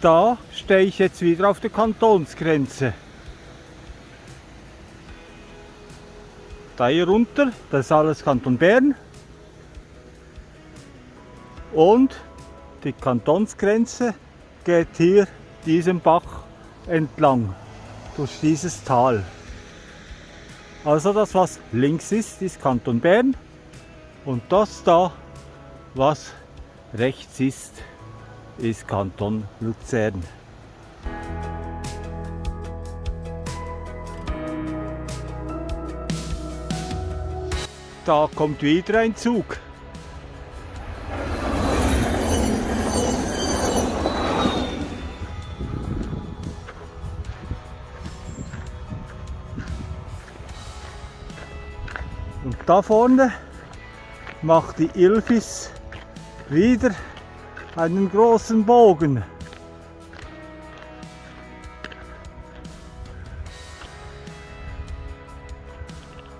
da stehe ich jetzt wieder auf der Kantonsgrenze. Da hier runter, das ist alles Kanton Bern. Und die Kantonsgrenze geht hier diesen Bach entlang, durch dieses Tal. Also das, was links ist, ist Kanton Bern. Und das da, was rechts ist, ist Kanton Luzern. Da kommt wieder ein Zug. Und da vorne macht die Ilfis wieder einen großen Bogen.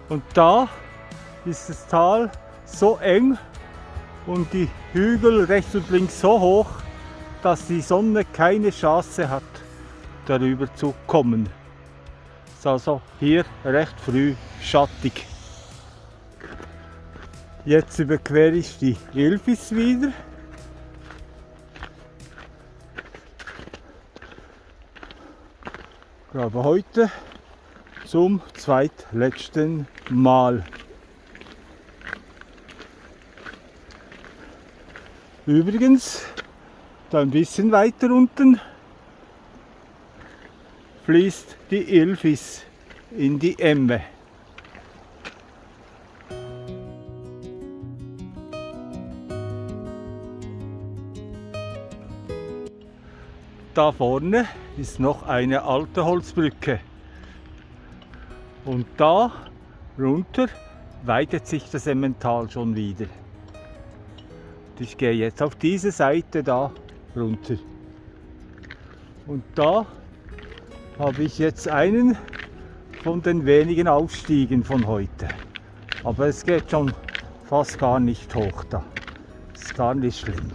Und da ist das Tal so eng und die Hügel rechts und links so hoch, dass die Sonne keine Chance hat, darüber zu kommen. Ist also hier recht früh schattig. Jetzt überquere ich die Ilfis wieder. Glaube heute zum zweitletzten Mal. Übrigens, da ein bisschen weiter unten fließt die Ilfis in die Emme. Da vorne ist noch eine alte Holzbrücke. Und da runter weitet sich das Emmental schon wieder. Ich gehe jetzt auf diese Seite da runter. Und da habe ich jetzt einen von den wenigen Aufstiegen von heute. Aber es geht schon fast gar nicht hoch da. Ist gar nicht schlimm.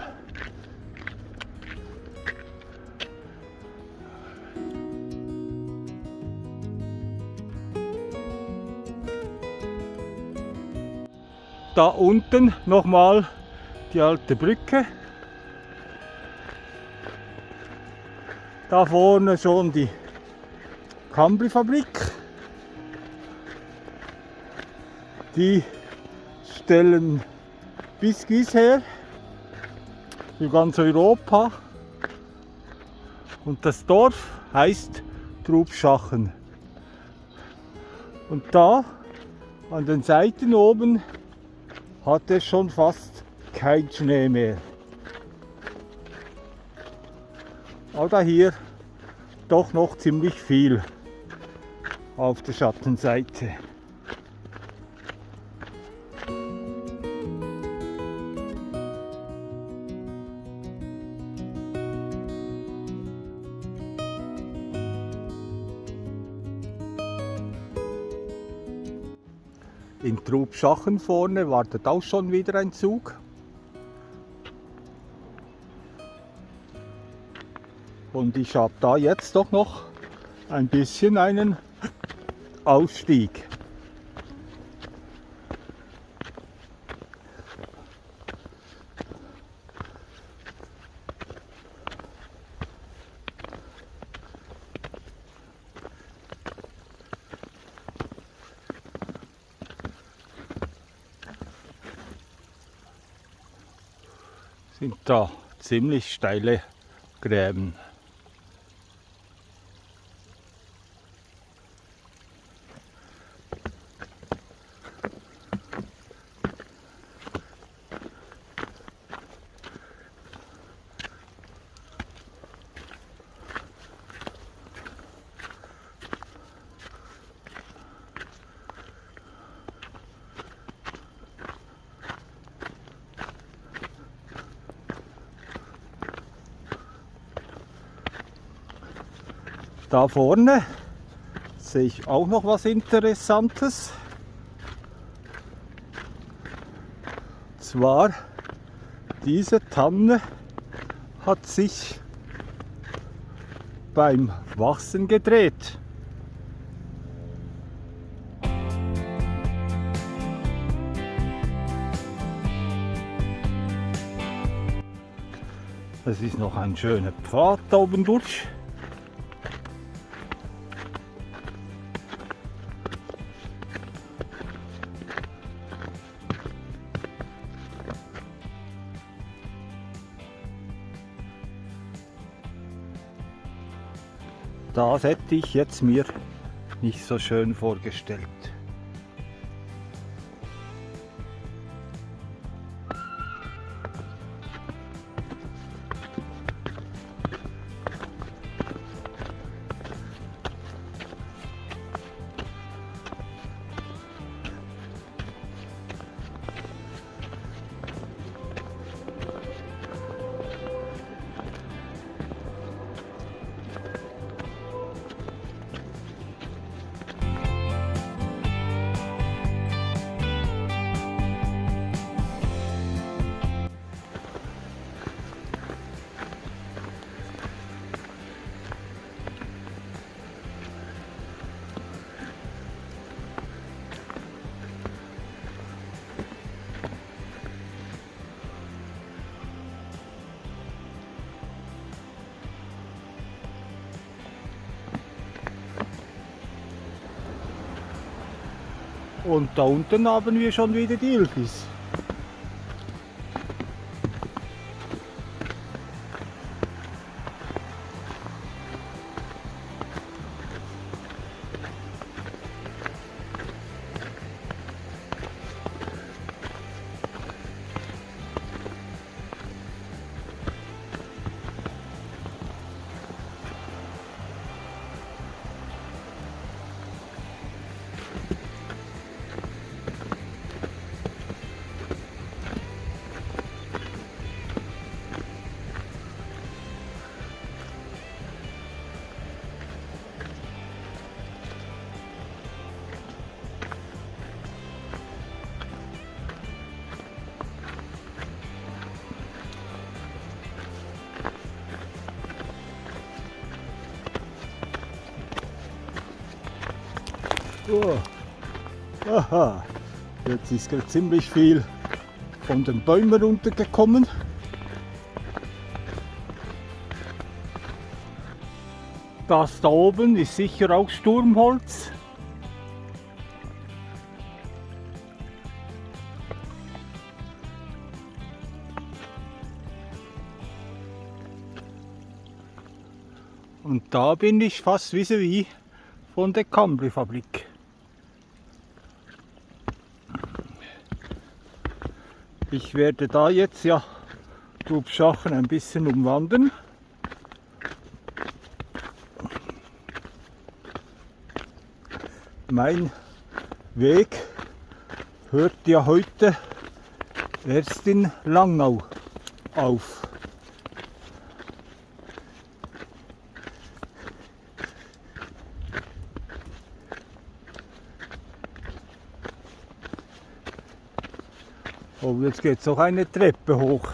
Da unten nochmal die alte Brücke. Da vorne schon die Cambri-Fabrik. Die stellen Biscuits her für ganz Europa. Und das Dorf heißt Trubschachen. Und da an den Seiten oben hat es schon fast kein Schnee mehr. Aber hier doch noch ziemlich viel auf der Schattenseite. Trubschachen vorne wartet auch schon wieder ein Zug. Und ich habe da jetzt doch noch ein bisschen einen Ausstieg. Sind da ziemlich steile Gräben. Da vorne sehe ich auch noch was Interessantes. Zwar diese Tanne hat sich beim Wachsen gedreht. Das ist noch ein schöner Pfad da oben durch. Das hätte ich jetzt mir nicht so schön vorgestellt. Und da unten haben wir schon wieder die Ilgis. Oh. Aha, jetzt ist gerade ziemlich viel von den Bäumen runtergekommen. Das da oben ist sicher auch Sturmholz. Und da bin ich fast vis-à-vis -vis von der Cambri-Fabrik. Ich werde da jetzt ja Trubschachen ein bisschen umwandern. Mein Weg hört ja heute erst in Langnau auf. Oh, jetzt geht es auch eine Treppe hoch.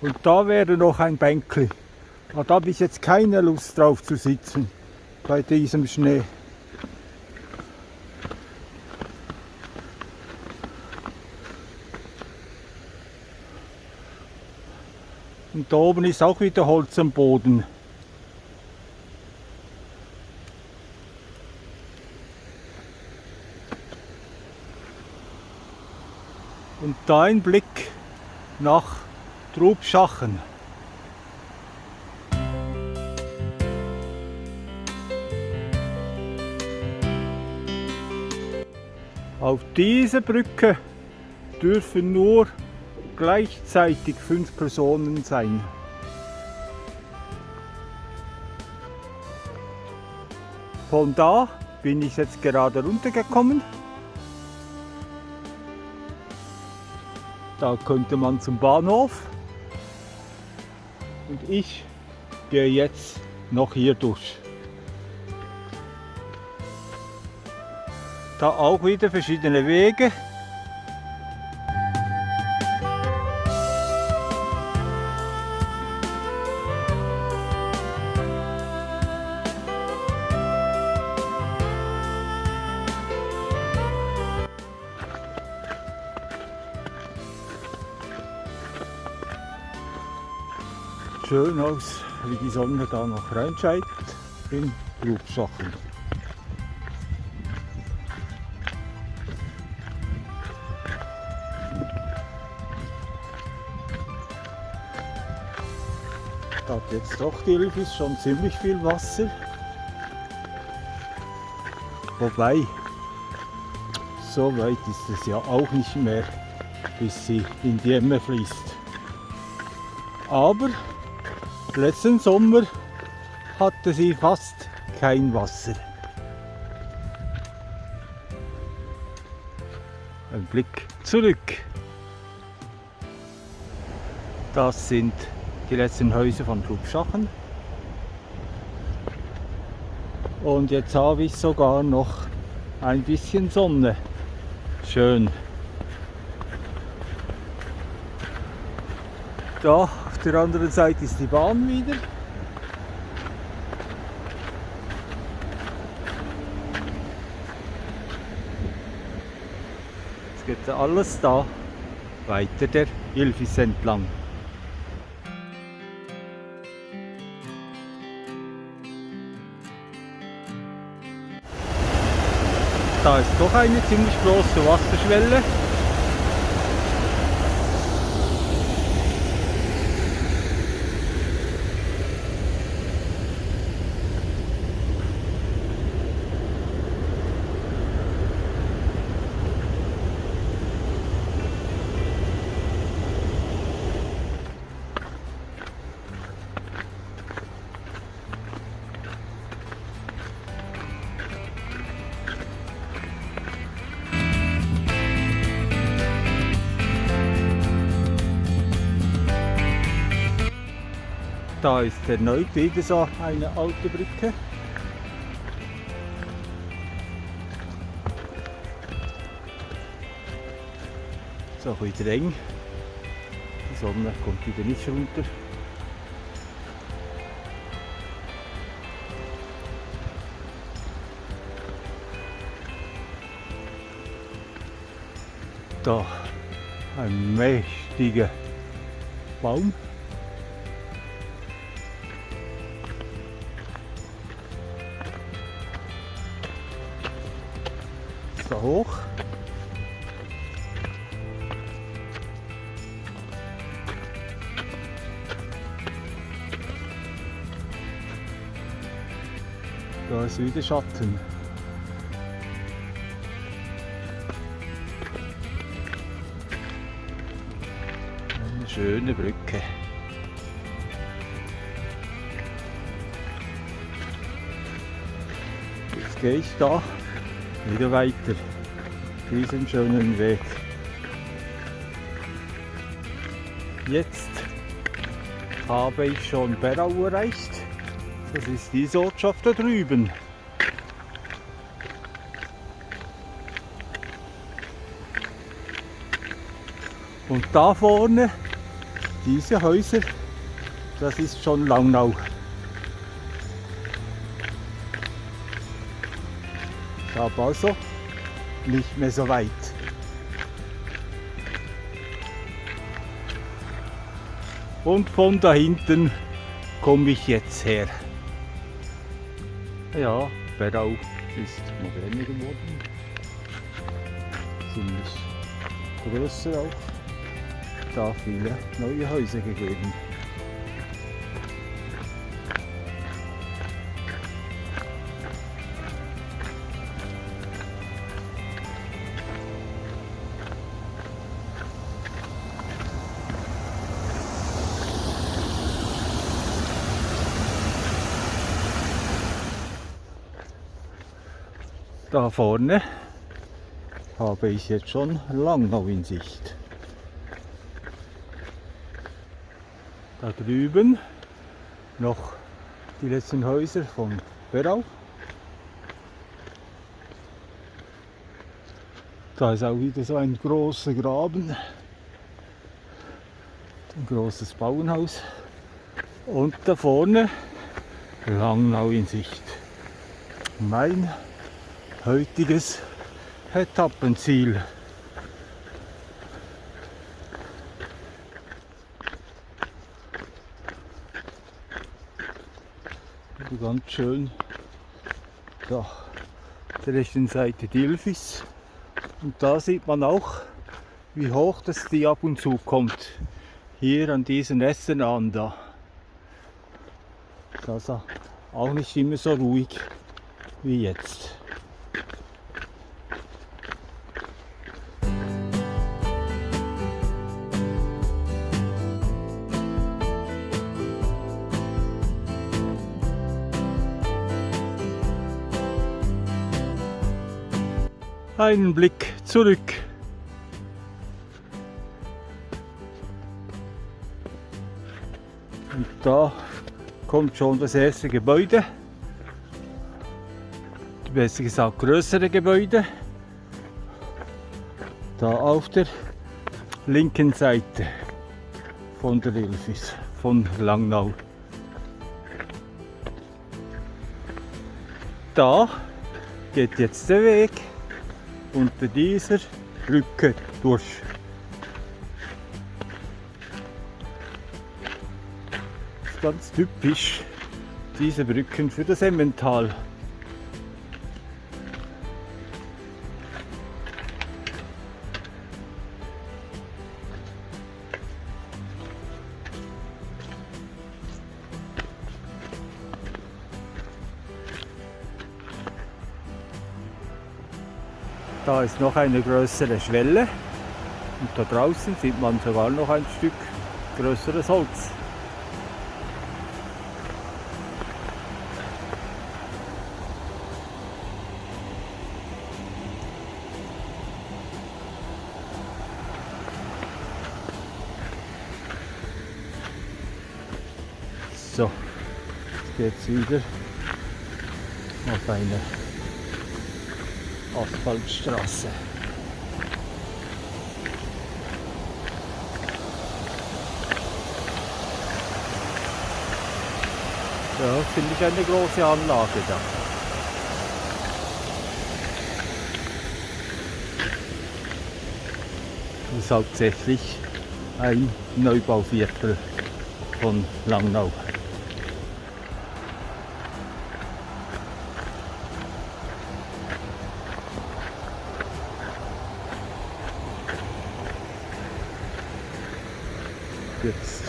Und da wäre noch ein Bänkli. Aber da habe ich jetzt keine Lust drauf zu sitzen bei diesem Schnee. Und da oben ist auch wieder Holz am Boden. Und da ein Blick nach Trubschachen. Auf dieser Brücke dürfen nur gleichzeitig fünf Personen sein. Von da bin ich jetzt gerade runtergekommen. Da könnte man zum Bahnhof. Und ich gehe jetzt noch hier durch. Da auch wieder verschiedene Wege. schön aus, wie die Sonne da noch reinscheint in Grubschachen. Jetzt doch die Ilfis schon ziemlich viel Wasser. Wobei, so weit ist es ja auch nicht mehr, bis sie in die Emme fließt. Aber letzten Sommer hatte sie fast kein Wasser. Ein Blick zurück. Das sind die letzten Häuser von Flugsachen. Und jetzt habe ich sogar noch ein bisschen Sonne. Schön. Da auf der anderen Seite ist die Bahn wieder. Jetzt geht alles da weiter der Ilfis entlang. Da ist doch eine ziemlich große Wasserschwelle. Da ist erneut wieder so eine alte Brücke. So wieder eng. Die Sonne kommt wieder nicht runter. Da ein mächtiger Baum. Da hoch. Da ist wieder Schatten. Eine schöne Brücke. Jetzt gehe ich da wieder weiter diesen schönen Weg. Jetzt habe ich schon Berau erreicht. Das ist diese Ortschaft da drüben. Und da vorne, diese Häuser, das ist schon Langnau. Habe also nicht mehr so weit. Und von da hinten komme ich jetzt her. Ja, Berau ist moderner geworden. Ziemlich größer auch. Da viele neue Häuser gegeben. Da vorne habe ich jetzt schon Langnau in Sicht. Da drüben noch die letzten Häuser von Berau. Da ist auch wieder so ein großer Graben. Ein großes Bauernhaus. Und da vorne Langnau in Sicht. Mein heutiges Etappenziel. Ganz schön da der rechten Seite die Ilfis. Und da sieht man auch, wie hoch das die ab und zu kommt. Hier an diesen Ästen an da. Ist auch nicht immer so ruhig wie jetzt. Einen Blick zurück. Und da kommt schon das erste Gebäude. Besser gesagt größere Gebäude. Da auf der linken Seite von der Ilfis, von Langnau. Da geht jetzt der Weg unter dieser Brücke durch. Ganz typisch, diese Brücken für das Emmental. Ist noch eine größere Schwelle und da draußen sieht man sogar noch ein Stück größeres Holz. So, jetzt geht's wieder auf eine Asphaltstraße. Ja, finde ich eine große Anlage da. Das ist hauptsächlich ein Neubauviertel von Langnau. Jetzt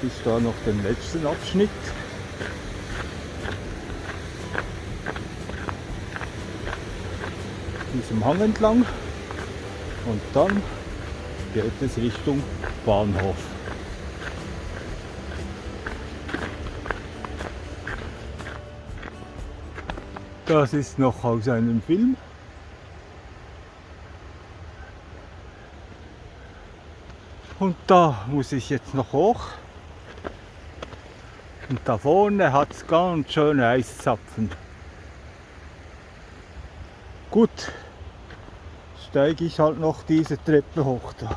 habe ich da noch den letzten Abschnitt. Diesem Hang entlang und dann geht es Richtung Bahnhof. Das ist noch aus einem Film. Und da muss ich jetzt noch hoch. Und da vorne hat es ganz schöne Eiszapfen. Gut, steige ich halt noch diese Treppe hoch da.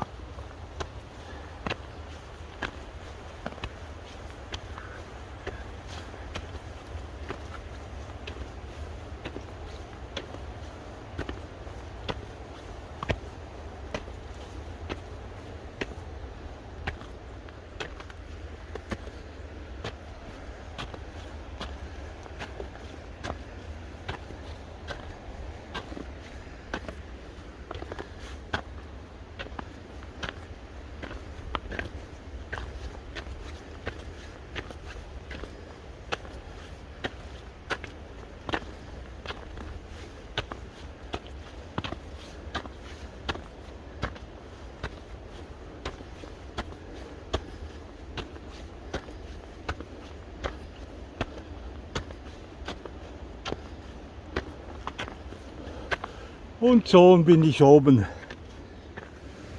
Und schon bin ich oben.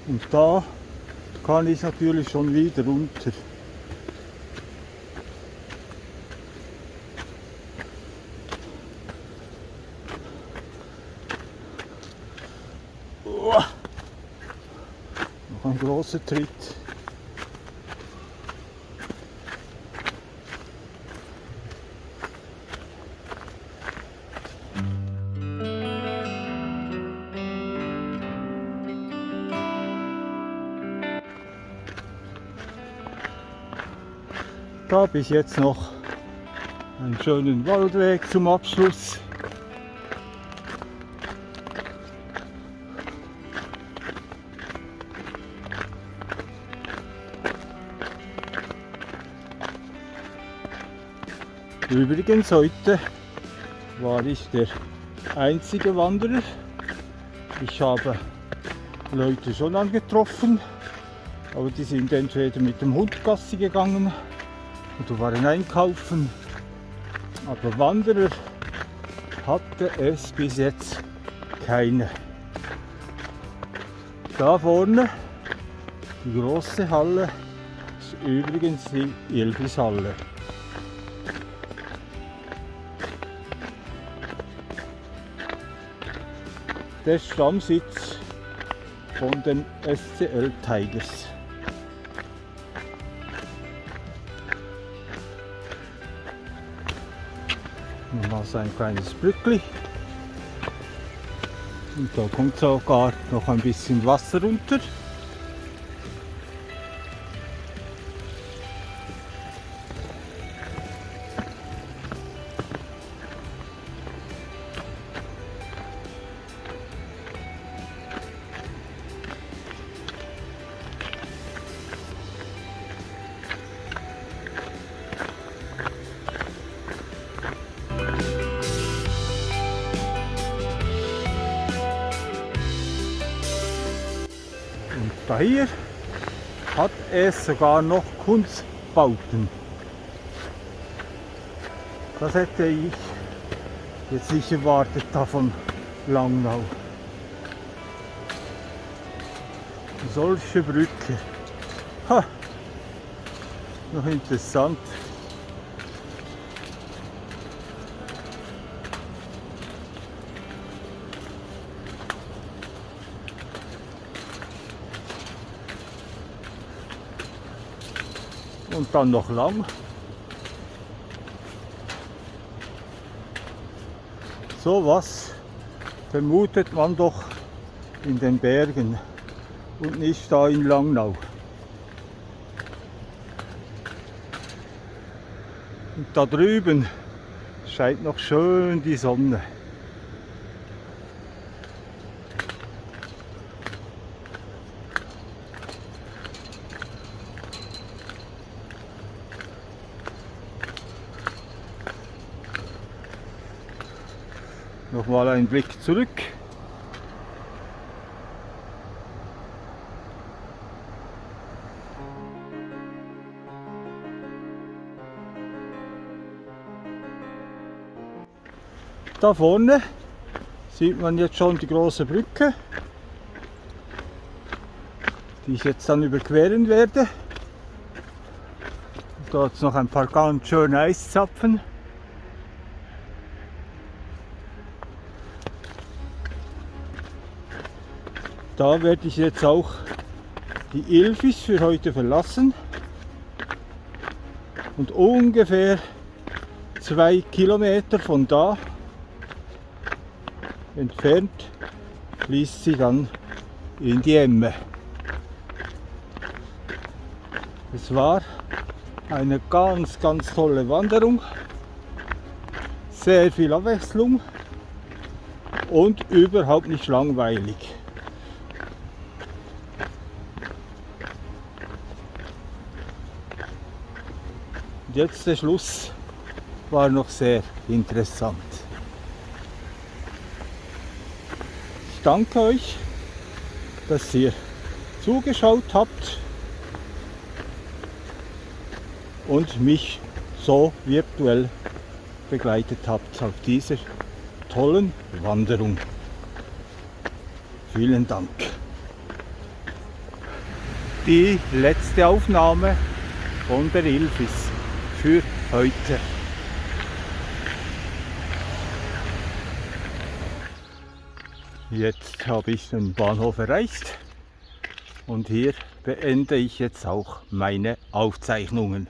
Und da kann ich natürlich schon wieder runter. Noch ein großer Tritt. Da ich jetzt noch einen schönen Waldweg zum Abschluss. Übrigens heute war ich der einzige Wanderer. Ich habe Leute schon angetroffen, aber die sind entweder mit dem Hund Gassi gegangen oder waren einkaufen. Aber Wanderer hatte es bis jetzt keine. Da vorne, die große Halle, ist übrigens die Ilfishalle. Der Stammsitz von den SCL Tigers. Mal so ein kleines Brückli. Und da kommt sogar noch ein bisschen Wasser runter. Hier hat es sogar noch Kunstbauten. Das hätte ich jetzt nicht erwartet da von Langnau. Solche Brücke. Ha, noch interessant. Dann noch lang. So was vermutet man doch in den Bergen und nicht da in Langnau. Und da drüben scheint noch schön die Sonne. Nochmal ein Blick zurück. Da vorne sieht man jetzt schon die große Brücke, die ich jetzt dann überqueren werde. Es noch ein paar ganz schöne Eiszapfen. Da werde ich jetzt auch die Ilfis für heute verlassen und ungefähr zwei Kilometer von da entfernt fließt sie dann in die Emme. Es war eine ganz, ganz tolle Wanderung, sehr viel Abwechslung und überhaupt nicht langweilig. Jetzt der Schluss war noch sehr interessant. Ich danke euch, dass ihr zugeschaut habt und mich so virtuell begleitet habt auf dieser tollen Wanderung. Vielen Dank. Die letzte Aufnahme von der Ilfis für heute. Jetzt habe ich den Bahnhof erreicht Und hier beende ich jetzt auch meine Aufzeichnungen.